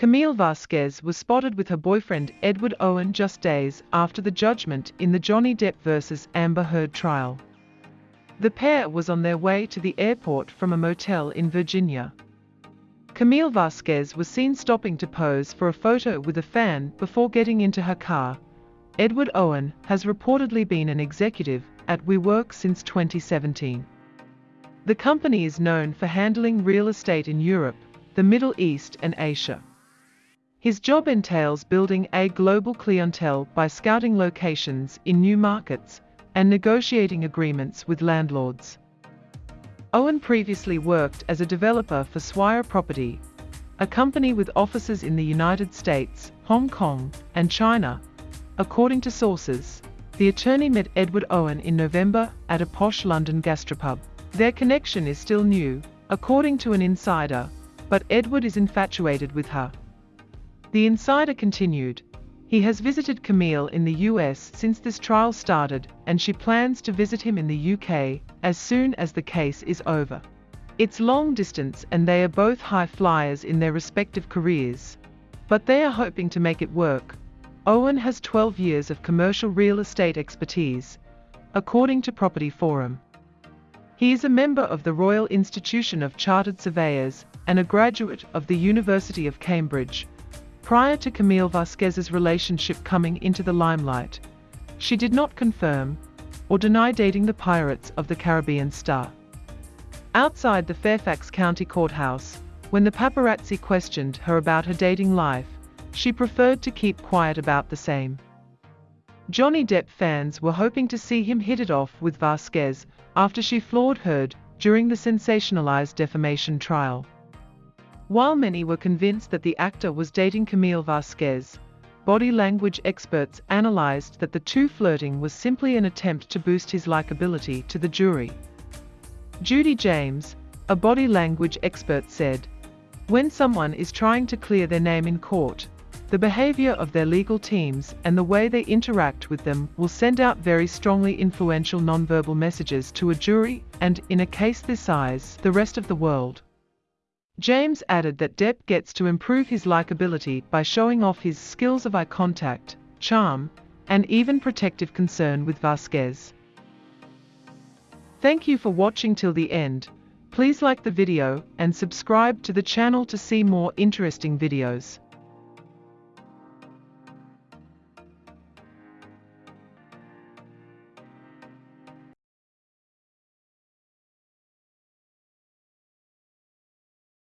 Camille Vasquez was spotted with her boyfriend Edward Owen just days after the judgment in the Johnny Depp vs. Amber Heard trial. The pair was on their way to the airport from a motel in Virginia. Camille Vasquez was seen stopping to pose for a photo with a fan before getting into her car. Edward Owen has reportedly been an executive at WeWork since 2017. The company is known for handling real estate in Europe, the Middle East and Asia. His job entails building a global clientele by scouting locations in new markets and negotiating agreements with landlords. Owen previously worked as a developer for Swire Property, a company with offices in the United States, Hong Kong, and China. According to sources, the attorney met Edward Owen in November at a posh London gastropub. Their connection is still new, according to an insider, but Edward is infatuated with her. The insider continued, he has visited Camille in the US since this trial started and she plans to visit him in the UK as soon as the case is over. It's long distance and they are both high flyers in their respective careers. But they are hoping to make it work. Owen has 12 years of commercial real estate expertise, according to Property Forum. He is a member of the Royal Institution of Chartered Surveyors and a graduate of the University of Cambridge, Prior to Camille Vasquez's relationship coming into the limelight, she did not confirm or deny dating the Pirates of the Caribbean star. Outside the Fairfax County Courthouse, when the paparazzi questioned her about her dating life, she preferred to keep quiet about the same. Johnny Depp fans were hoping to see him hit it off with Vasquez after she floored Heard during the sensationalized defamation trial. While many were convinced that the actor was dating Camille Vasquez, body language experts analyzed that the two flirting was simply an attempt to boost his likability to the jury. Judy James, a body language expert said, When someone is trying to clear their name in court, the behavior of their legal teams and the way they interact with them will send out very strongly influential nonverbal messages to a jury and, in a case this size, the rest of the world. James added that Depp gets to improve his likability by showing off his skills of eye contact, charm, and even protective concern with Vasquez. Thank you for watching till the end. Please like the video and subscribe to the channel to see more interesting videos.